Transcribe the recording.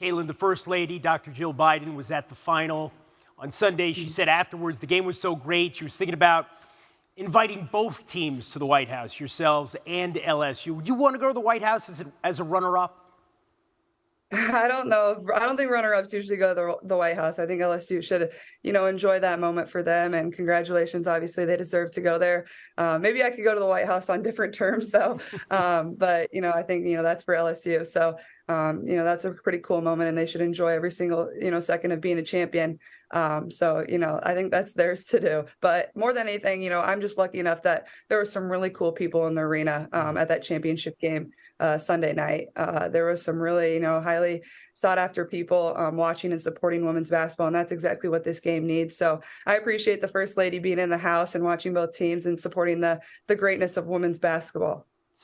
Caitlin, the First Lady, Dr. Jill Biden, was at the final on Sunday. She said afterwards the game was so great. She was thinking about inviting both teams to the White House, yourselves and LSU. Would you want to go to the White House as a, as a runner up? I don't know. I don't think runner-ups usually go to the, the White House. I think LSU should, you know, enjoy that moment for them. And congratulations, obviously, they deserve to go there. Uh, maybe I could go to the White House on different terms, though. Um, but you know, I think you know that's for LSU. So um, you know, that's a pretty cool moment, and they should enjoy every single you know second of being a champion. Um, so, you know, I think that's theirs to do. But more than anything, you know, I'm just lucky enough that there were some really cool people in the arena um, at that championship game uh, Sunday night. Uh, there was some really, you know, highly sought after people um, watching and supporting women's basketball. And that's exactly what this game needs. So I appreciate the first lady being in the house and watching both teams and supporting the, the greatness of women's basketball.